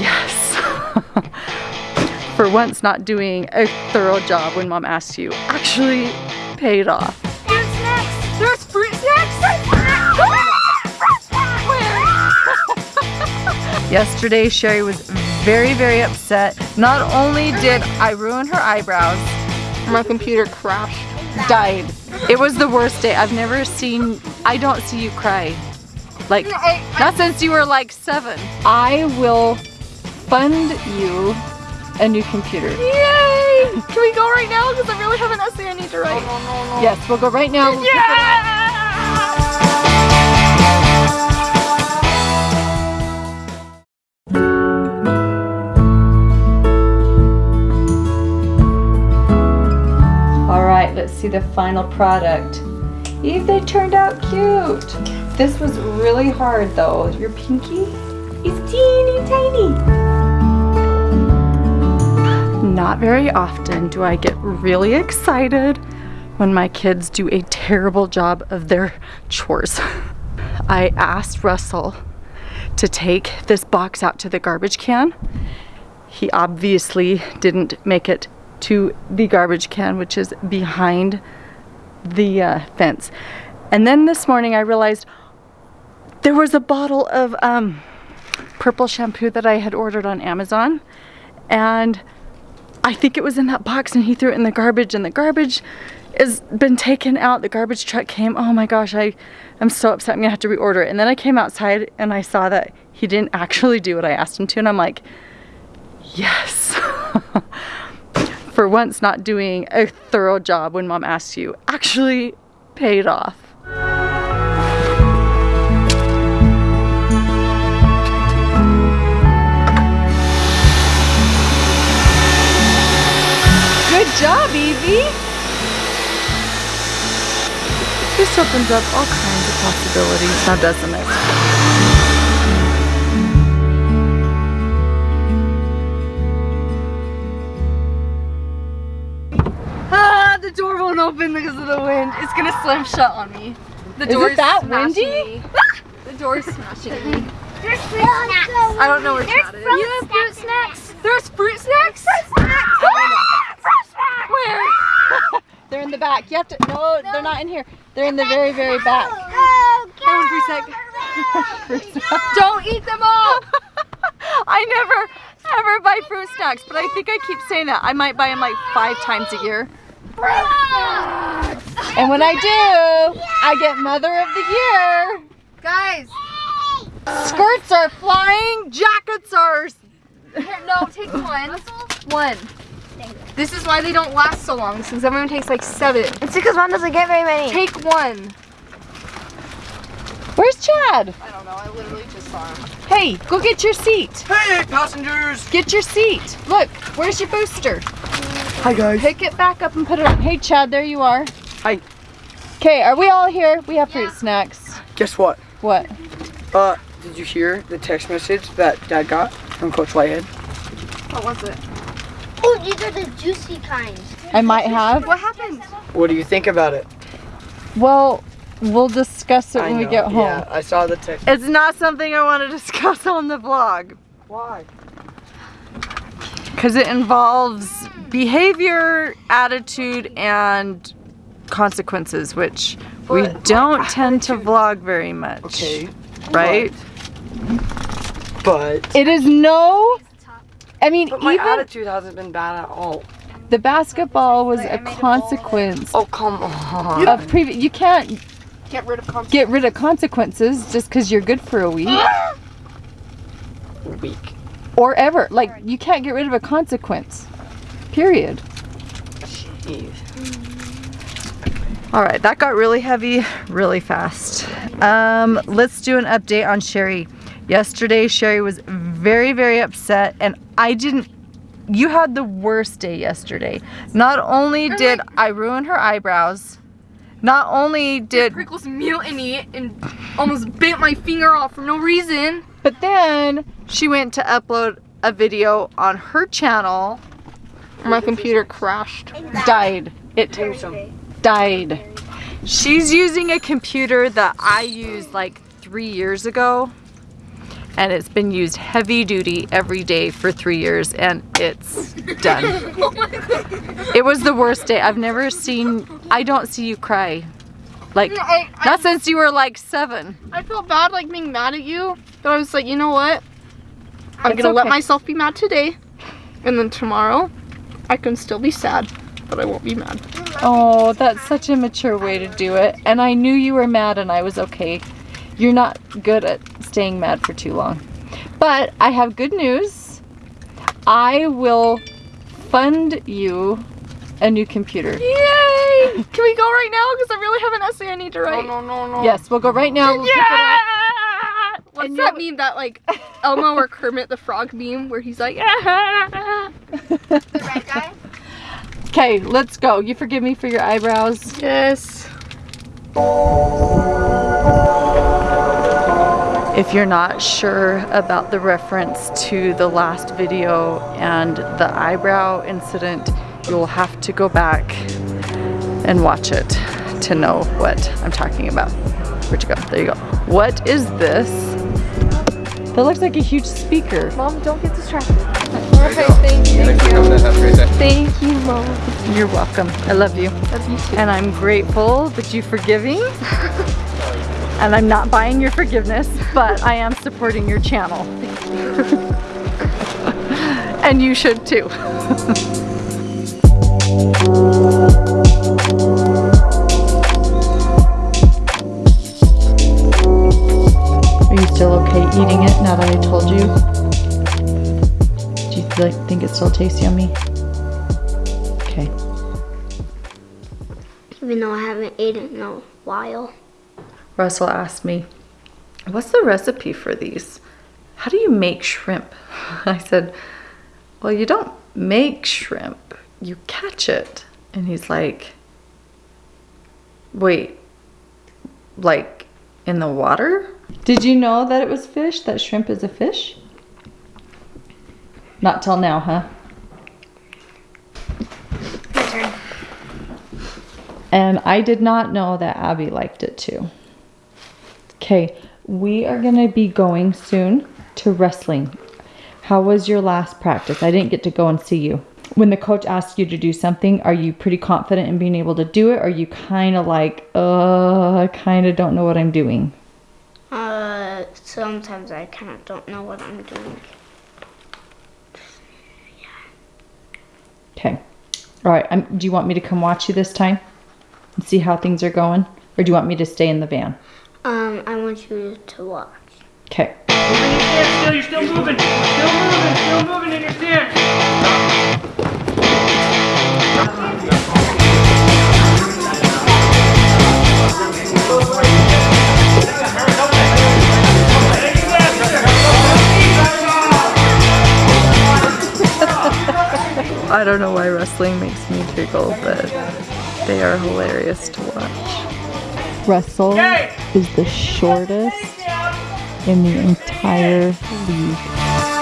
Yes. For once not doing a thorough job when mom asks you actually paid off. Fruit snacks! There's fruit snacks! Yesterday, Sherry was very, very upset. Not only did I ruin her eyebrows, My computer crashed. died. It was the worst day. I've never seen, I don't see you cry. Like, not since you were like seven. I will fund you a new computer. Yay! Can we go right now? Because I really have an essay I need to write. Yes, we'll go right now. We'll pick it up. Yeah! All right, let's see the final product. Eve, they turned out cute. This was really hard though. Your pinky is teeny tiny. Not very often do I get really excited when my kids do a terrible job of their chores. I asked Russell to take this box out to the garbage can. He obviously didn't make it to the garbage can, which is behind the uh, fence. And then this morning I realized there was a bottle of um, purple shampoo that I had ordered on Amazon. And I think it was in that box and he threw it in the garbage and the garbage has been taken out. The garbage truck came. Oh my gosh, I am so upset. I'm gonna have to reorder it. And then I came outside and I saw that he didn't actually do what I asked him to. And I'm like, yes. For once not doing a thorough job when mom asks you actually paid off. This opens up all kinds of possibilities, now doesn't it? Ah, the door won't open because of the wind. It's gonna slam shut on me. The door Is it door's that windy? me. The door's smashing me. There's fruit snacks. I don't know where There's Chad is. fruit You have fruit snacks. There's fruit snacks? Fruit snacks. In the back. You have to, no, they're not in here. They're in the very, very back. Oh, Hold on for a sec. Don't eat them all! I never, ever buy fruit snacks, but I think I keep saying that. I might buy them like five times a year. And when I do, I get Mother of the Year. Guys, Skirts are flying, jackets are. here, no, take one. One. This is why they don't last so long, since everyone takes like seven. It's because one doesn't get very many. Take one. Where's Chad? I don't know, I literally just saw him. Hey, go get your seat. Hey, passengers! Get your seat. Look, where's your booster? Hi, guys. Pick it back up and put it on. Hey, Chad, there you are. Hi. Okay, are we all here? We have fruit snacks. Guess what? What? Uh, did you hear the text message that Dad got from Coach Whitehead? What was it? Oh, these are the juicy kinds. I might have. What happened? What do you think about it? Well, we'll discuss it I when we get home. Yeah, I saw the text. It's not something I want to discuss on the vlog Why? because it involves behavior, attitude, and consequences, which we But don't my tend to vlog very much. Okay. Right? But, It is no. I mean, but my even attitude hasn't been bad at all. the basketball was a consequence Oh, come on. of previous. You can't Get rid of conf- get rid of consequences just because you're good for a week week. or ever. Like you can't get rid of a consequence. Period. Jeez. All right, that got really heavy really fast. Um, let's do an update on Sherry. Yesterday, Sherry was very, very upset, and I didn't. You had the worst day yesterday. Not only did I ruin her eyebrows, not only did, Prickles mutiny and almost bent my finger off for no reason. but then she went to upload a video on her channel, My computer crashed. died. It Give me some. died. She's using a computer that I used like three years ago. And it's been used heavy duty every day for three years and it's done. Oh it was the worst day. I've never seen, I don't see you cry. Like, I, I, not since you were like seven. I felt bad like being mad at you, but I was like, you know what? I'm It's gonna let myself be mad today, and then tomorrow, I can still be sad, but I won't be mad. Oh, that's such a mature way to do it. And I knew you were mad and I was okay. You're not good at staying mad for too long. But I have good news. I will fund you a new computer. Yay! Can we go right now? Because I really have an essay I need to write. No, no, no. Yes, we'll go right now. We'll pick it up. Yeah! What's And that you- meme that like Elmo or Kermit the Frog meme where he's like, yeah. The red guy? Okay, let's go. You forgive me for your eyebrows. yes. If you're not sure about the reference to the last video and the eyebrow incident, you'll have to go back and watch it to know what I'm talking about. Where'd you go? There you go. What is this? That looks like a huge speaker. Mom, don't get distracted. Perfect, thank you. Thanks for coming in. Have a great day. Thank you, Mom. You're welcome. I love you. Love you too. And I'm grateful that you're forgiving. and I'm not buying your forgiveness, but I am supporting your channel. and you should too. Are you still okay eating it now that I told you? Do you like, think it still tastes yummy? Okay. Even though I haven't eaten in a while. Russell asked me, What's the recipe for these? How do you make shrimp? I said, Well, you don't make shrimp, you catch it. And he's like, Wait, like in the water? Did you know that it was fish? That shrimp is a fish? Not till now, huh? My turn. And I did not know that Abby liked it too. Okay, we are gonna be going soon to wrestling. How was your last practice? I didn't get to go and see you. When the coach asks you to do something, are you pretty confident in being able to do it? Or are you kind of like, uh, I kind of don't know what I'm doing? Uh, sometimes I kind of don't know what I'm doing. Okay. All right. Um, do you want me to come watch you this time and see how things are going? Or do you want me to stay in the van? Um, I want you to watch. Okay. Still, you're still moving. Still moving. Still moving in your stance. I don't know why wrestling makes me giggle, but they are hilarious to watch. Russell is the shortest in the entire league.